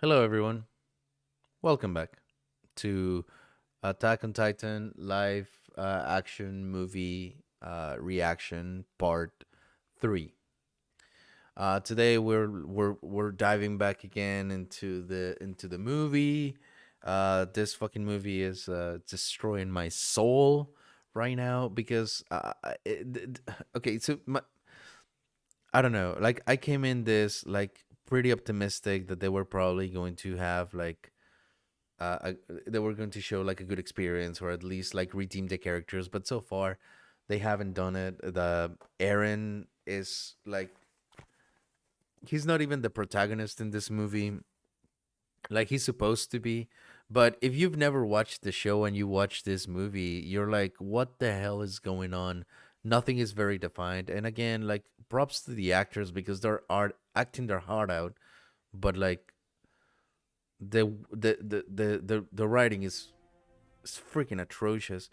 Hello, everyone. Welcome back to Attack on Titan live uh, action movie uh, reaction part three. Uh, today we're we're we're diving back again into the into the movie. Uh, this fucking movie is uh, destroying my soul right now because uh, it, okay, so my I don't know. Like I came in this like pretty optimistic that they were probably going to have like uh a, they were going to show like a good experience or at least like redeem the characters, but so far they haven't done it. The Eren is like he's not even the protagonist in this movie like he's supposed to be. But if you've never watched the show and you watch this movie, you're like, what the hell is going on? Nothing is very defined. And again, like props to the actors because they're art acting their heart out, but like the the the the the, the writing is, is freaking atrocious.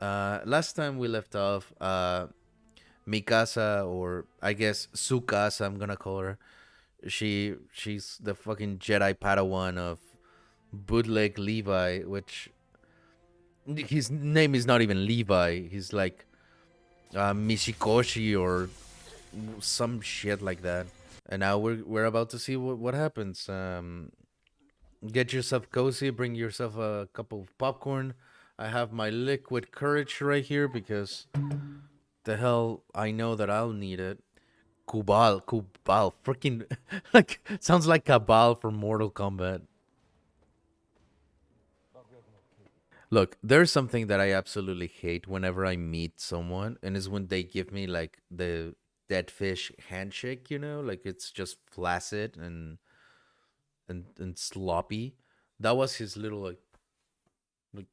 Uh, last time we left off, uh, Mikasa or I guess Sukasa, I'm gonna call her. She she's the fucking Jedi Padawan of Bootleg Levi, which his name is not even Levi. He's like uh, Mishikoshi or some shit like that. And now we're we're about to see what what happens. Um, get yourself cozy. Bring yourself a cup of popcorn. I have my liquid courage right here because the hell I know that I'll need it. Kubal, Kubal, freaking like sounds like Cabal from Mortal Kombat. Look, there's something that I absolutely hate whenever I meet someone, and is when they give me like the dead fish handshake. You know, like it's just flaccid and and and sloppy. That was his little like, like,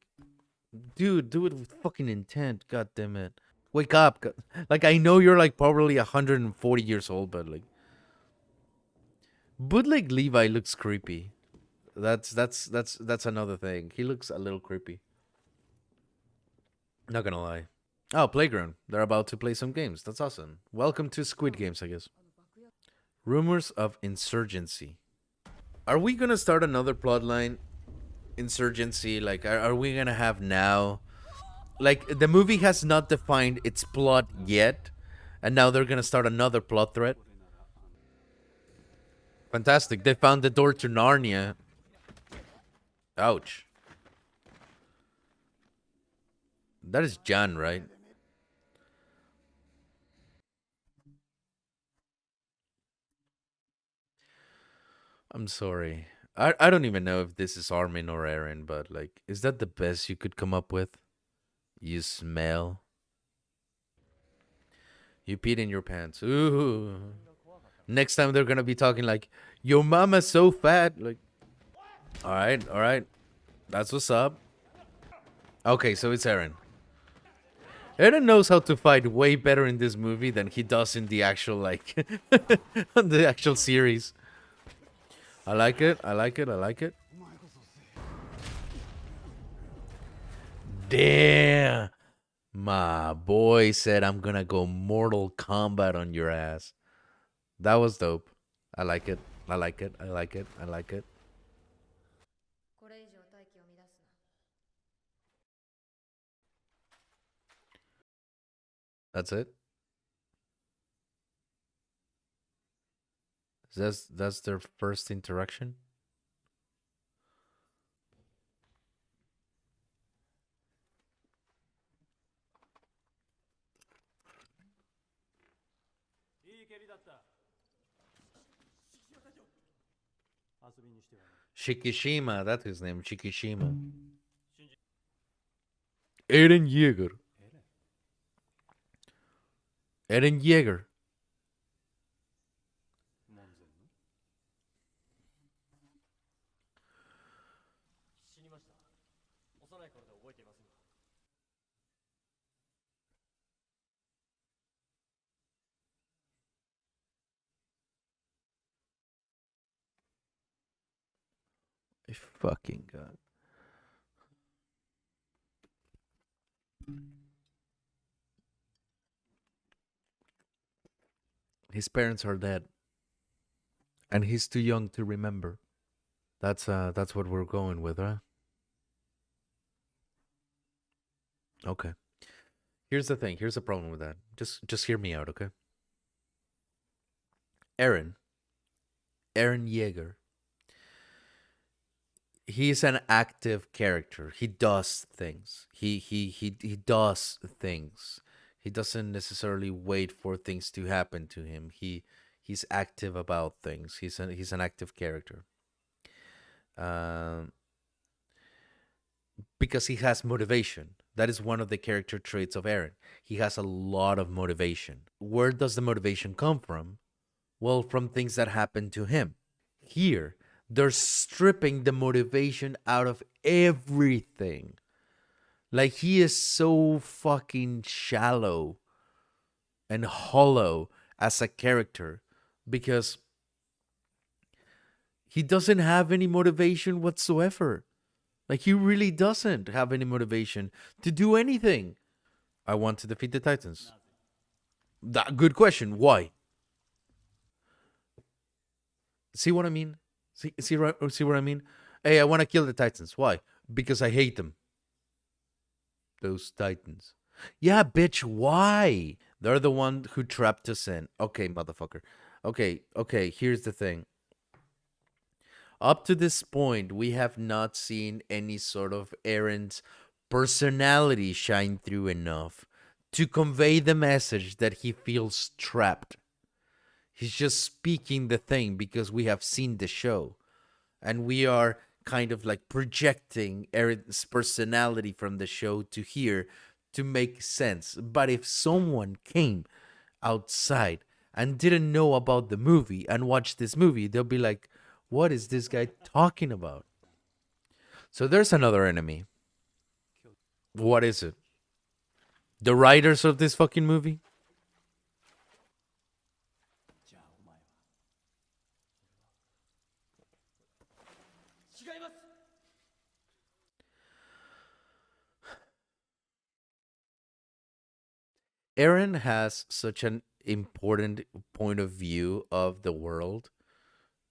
dude, do it with fucking intent. God damn it, wake up! Like I know you're like probably 140 years old, but like, bootleg Levi looks creepy. That's that's that's that's another thing. He looks a little creepy. Not gonna lie. Oh, playground. They're about to play some games. That's awesome. Welcome to Squid Games, I guess. Rumors of insurgency. Are we gonna start another plotline? Insurgency. Like, are, are we gonna have now? Like, the movie has not defined its plot yet, and now they're gonna start another plot thread. Fantastic. They found the door to Narnia. Ouch. That is Jan, right? I'm sorry. I, I don't even know if this is Armin or Eren, but like, is that the best you could come up with? You smell. You peed in your pants. Ooh. Next time they're gonna be talking like, your mama's so fat. Like, all right, all right. That's what's up. Okay, so it's Eren. Eren knows how to fight way better in this movie than he does in the actual, like, the actual series. I like it, I like it, I like it. Damn. My boy said I'm gonna go Mortal Kombat on your ass. That was dope. I like it. I like it. I like it. I like it. That's it. That's that's their first interaction. Shikishima, that's his name, Shikishima. Eren Yeager. Eren Yeager. Fucking god. His parents are dead. and he's too young to remember. That's uh that's what we're going with, huh? Okay. Here's the thing. Here's the problem with that. Just just hear me out, okay? Eren Eren Yeager. He's an active character. He does things. He he he he does things. He doesn't necessarily wait for things to happen to him. He he's active about things. He's an he's an active character. Um, because he has motivation. That is one of the character traits of Eren. He has a lot of motivation. Where does the motivation come from? Well, from things that happen to him. Here, they're stripping the motivation out of everything. Like he is so fucking shallow and hollow as a character because he doesn't have any motivation whatsoever. Like he really doesn't have any motivation to do anything. I want to defeat the Titans. That good question. Why? See what I mean? See see see what I mean? Hey, I want to kill the Titans. Why? Because I hate them. Those Titans. Yeah, bitch, why? They're the one who trapped us in. Okay, motherfucker. Okay, okay, here's the thing. Up to this point, we have not seen any sort of Eren's personality shine through enough to convey the message that he feels trapped. He's just speaking the thing because we have seen the show. And we are kind of like projecting Eren's personality from the show to here to make sense. But if someone came outside and didn't know about the movie and watched this movie, they'll be like, what is this guy talking about? So there's another enemy. What is it? The writers of this fucking movie? Eren has such an important point of view of the world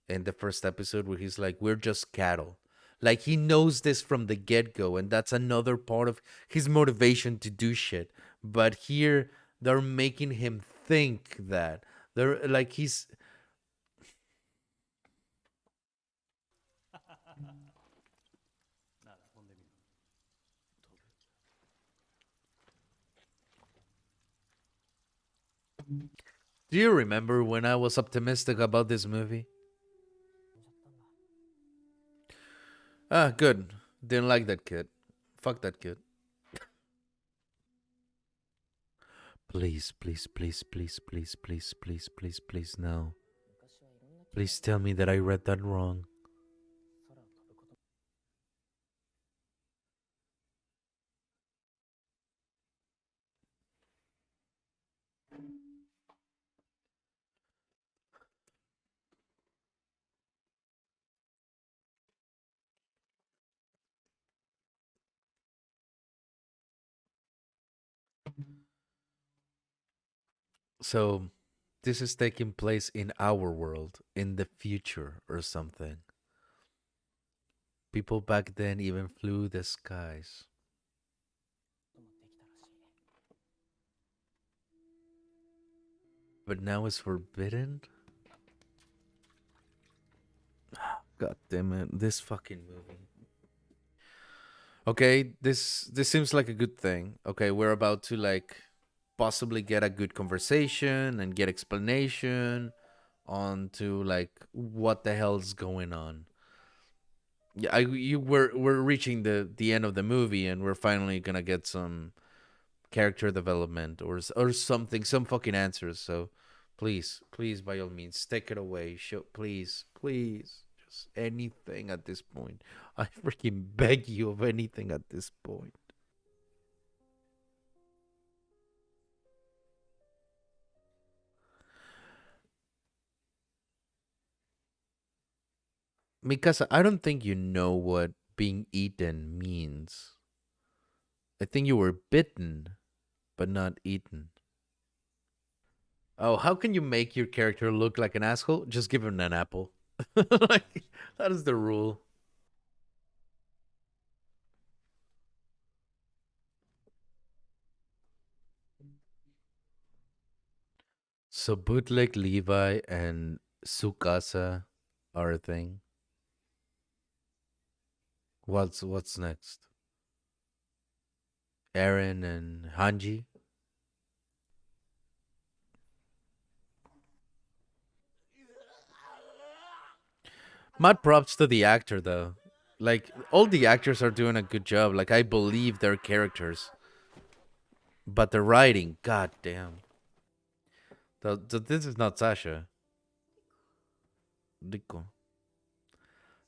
in the first episode where he's like, We're just cattle. Like he knows this from the get go, and that's another part of his motivation to do shit. But here they're making him think that. They're like he's Do you remember when I was optimistic about this movie? Ah, good. Didn't like that kid. Fuck that kid. please, please, please, please, please, please, please, please, please, no. Please tell me that I read that wrong. So, this is taking place in our world, in the future or something. People back then even flew the skies. But now it's forbidden? God damn it, this fucking movie. Okay, this this seems like a good thing. Okay, we're about to like possibly get a good conversation and get explanation on to like what the hell's going on. Yeah, I you we're we're reaching the the end of the movie and we're finally gonna get some character development or or something, some fucking answers. So please, please, by all means, take it away. Show, please, please, just anything at this point. I freaking beg you of anything at this point. Mikasa, I don't think you know what being eaten means. I think you were bitten, but not eaten. Oh, how can you make your character look like an asshole? Just give him an apple. like that is the rule. So bootleg Levi and Sukasa are a thing. What's what's next? Eren and Hanji. Mad props to the actor though. Like all the actors are doing a good job. Like I believe their characters. But the writing, god damn. The, the, this is not Sasha. Rico.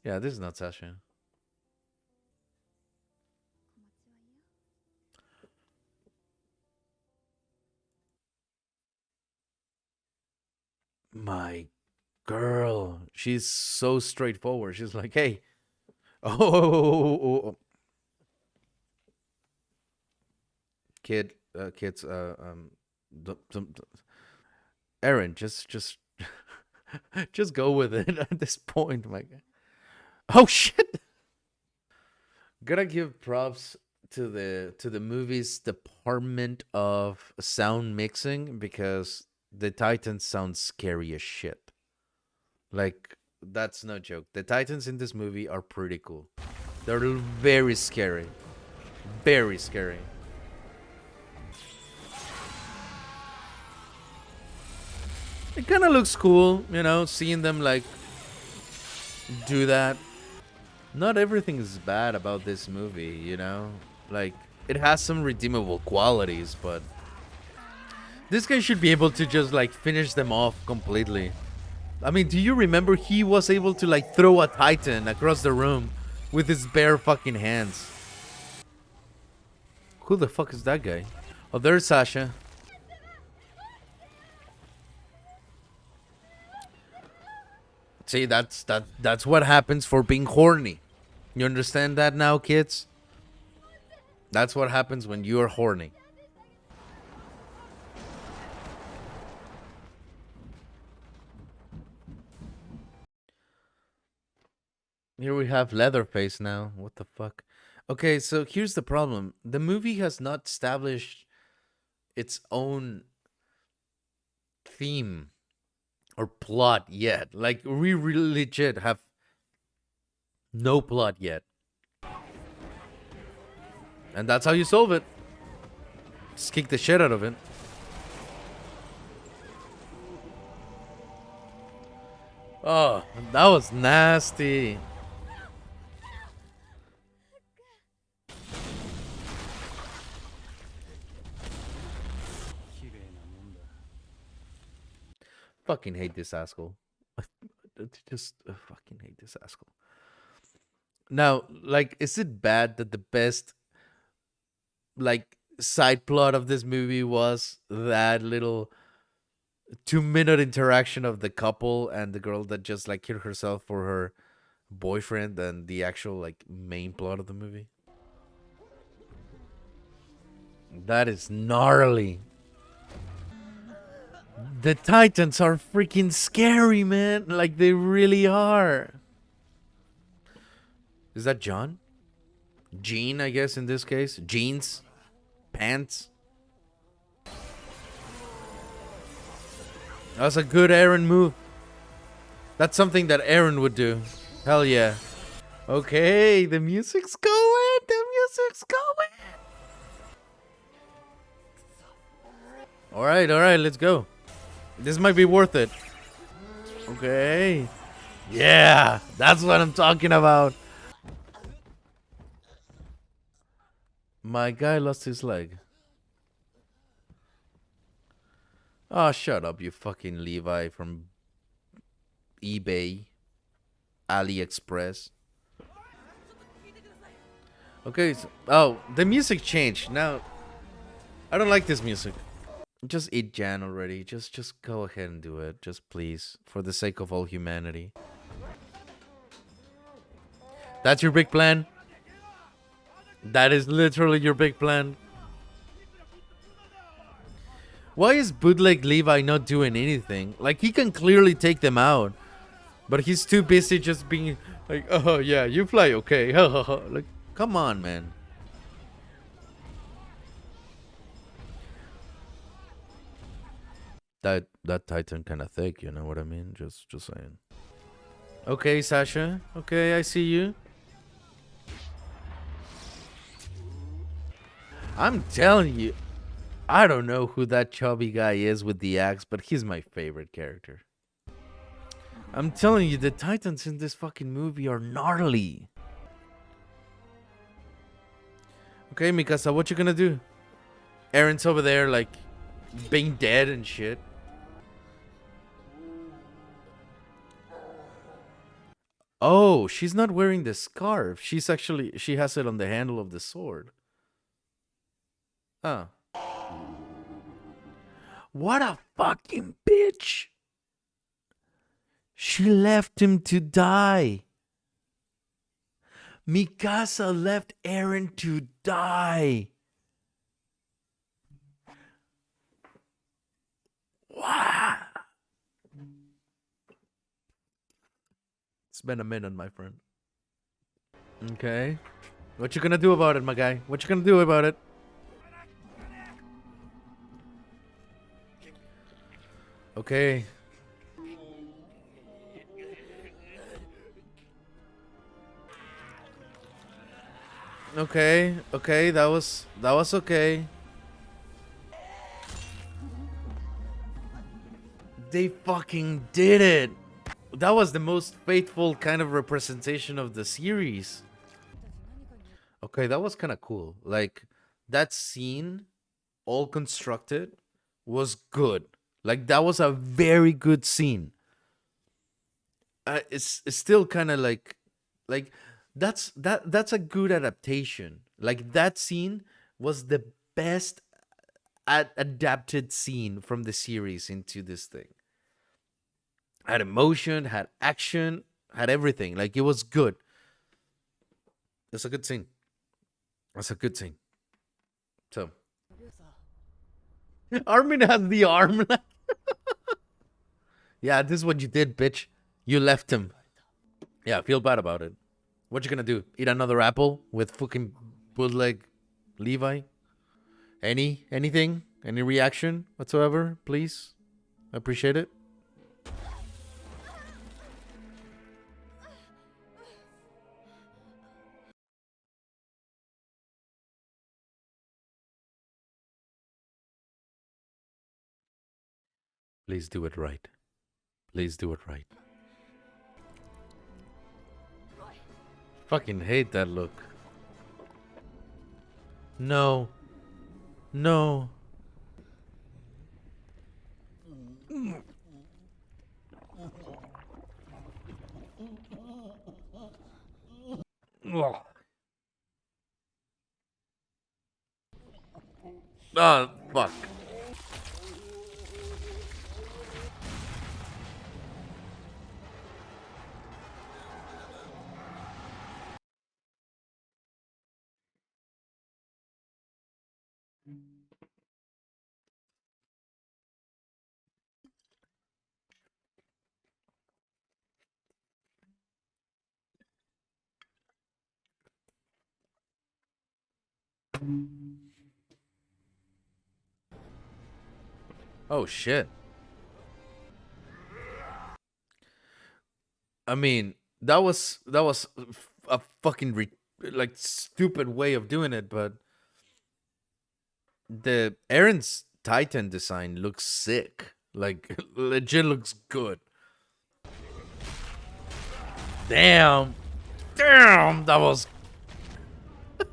Yeah, this is not Sasha. My girl, she's so straightforward. She's like, hey, oh, oh, oh, oh. kid, uh, kids, uh, um, Eren, just, just, just go with it at this point, my. Oh shit! Gotta give props to the to the movie's department of sound mixing because the Titans sound scary as shit. Like that's no joke. The Titans in this movie are pretty cool. They're very scary. Very scary. It kind of looks cool, you know, seeing them like do that. Not everything is bad about this movie, you know? Like it has some redeemable qualities, but this guy should be able to just like finish them off completely. I mean, do you remember he was able to like throw a titan across the room with his bare fucking hands? Who the fuck is that guy? Oh, there's Sasha. See, that's that that's what happens for being horny. You understand that now, kids? That's what happens when you're horny. Here we have Leatherface now. What the fuck? Okay, so here's the problem. The movie has not established its own theme or plot yet. Like we really legit have no plot yet. And that's how you solve it. Just kick the shit out of it. Oh, that was nasty. Fucking hate this asshole. Just uh, fucking hate this asshole. Now, like, is it bad that the best, like, side plot of this movie was that little two minute interaction of the couple and the girl that just, like, killed herself for her boyfriend and the actual, like, main plot of the movie? That is gnarly. The Titans are freaking scary, man. Like, they really are. Is that John? Jean, I guess, in this case. Jeans? Pants? That's a good Eren move. That's something that Eren would do. Hell yeah. Okay, the music's going. The music's going. All right, all right, let's go. This might be worth it. Okay. Yeah, that's what I'm talking about. My guy lost his leg. Oh, shut up, you fucking Levi from eBay, AliExpress. Okay, so, oh, the music changed. Now, I don't like this music. Just eat Jan already. Just just go ahead and do it. Just please. For the sake of all humanity. That's your big plan? That is literally your big plan? Why is bootleg Levi not doing anything? Like he can clearly take them out, but he's too busy just being like, "Oh yeah, you fly okay." like, come on, man. That that Titan kind of thick, you know what I mean? Just just saying. Okay, Sasha. Okay, I see you. I'm telling you, I don't know who that chubby guy is with the axe, but he's my favorite character. I'm telling you, the Titans in this fucking movie are gnarly. Okay, Mikasa, what you gonna do? Eren's over there, like, being dead and shit. Oh, she's not wearing the scarf. She's actually, she has it on the handle of the sword. Huh. What a fucking bitch. She left him to die. Mikasa left Eren to die. Wow. It's been a minute, my friend. Okay. What you gonna do about it, my guy? What you gonna do about it? Okay. Okay, okay, that was that was okay. They fucking did it. That was the most faithful kind of representation of the series. Okay, that was kind of cool. Like that scene all constructed was good. Like that was a very good scene. Uh, it's it's still kind of like like that's that that's a good adaptation. Like that scene was the best ad- adapted scene from the series into this thing. Had emotion, had action, had everything. Like it was good. It's a good scene. That's a good scene. So Armin has the arm. yeah, this is what you did, bitch. You left him. Yeah, feel bad about it. What you gonna do? Eat another apple with fucking bootleg Levi? Any anything? Any reaction whatsoever, please? I appreciate it. Please do it right. Please do it right. Fucking hate that look. No. No. Oh, fuck. Oh shit. I mean, that was that was a fucking like stupid way of doing it, but the Eren's Titan design looks sick. Like legit looks good. Damn. Damn, that was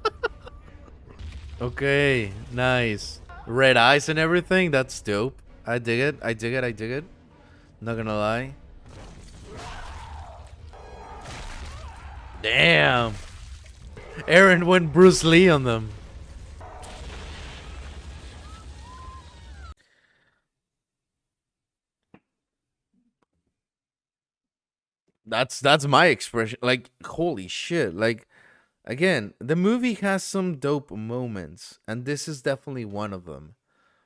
Okay, nice. Red eyes and everything, that's dope. I dig it, I dig it, I dig it. Not gonna lie. Damn. Eren went Bruce Lee on them. That's that's my expression. Like, holy shit. Like again, the movie has some dope moments, and this is definitely one of them.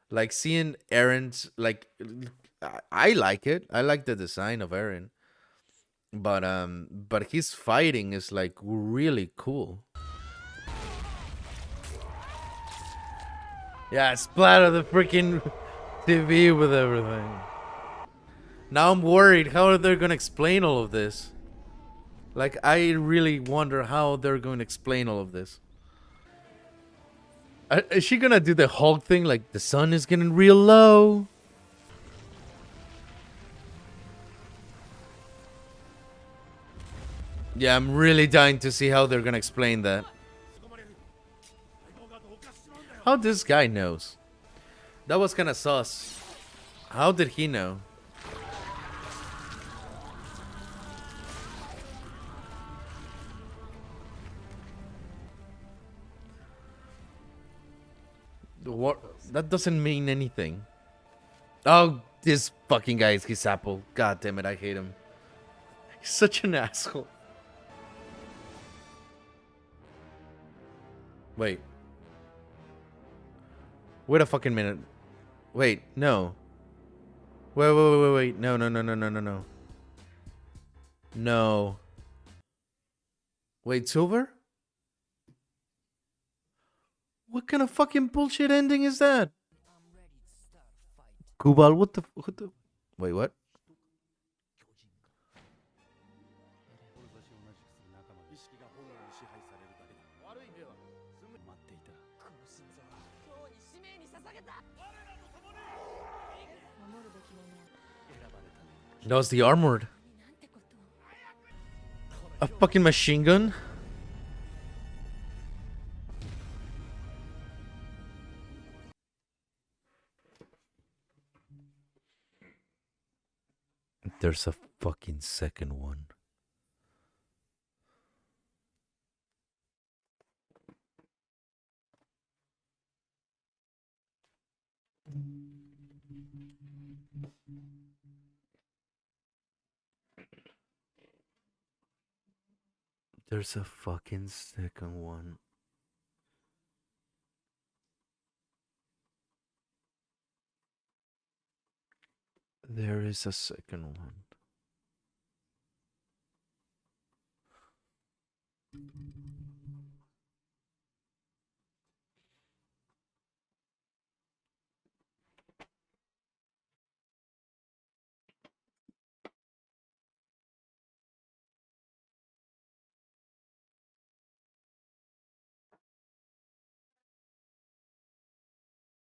Like seeing Eren's like I, like it. I like the design of Eren. But um but his fighting is like really cool. Yeah, splatter the freaking TV with everything. Now I'm worried how are they gonna explain all of this? Like I really wonder how they're going to explain all of this. Uh, is she gonna do the Hulk thing like the sun is getting real low? Yeah, I'm really dying to see how they're gonna explain that. How this guy knows? That was kind of sus. How did he know? What? That doesn't mean anything. Oh, this fucking guy is his apple. God damn it, I hate him. He's such an asshole. Wait. Wait a fucking minute. Wait, no. Wait, wait, wait, wait, wait. No, no, no, no, no, no, no. No. Wait, Silver? What kind of fucking bullshit ending is that? Kubal, what the, what the? Wait, what? That was the armored. A fucking machine gun? There's a fucking second one. There's a fucking second one. There is a second one.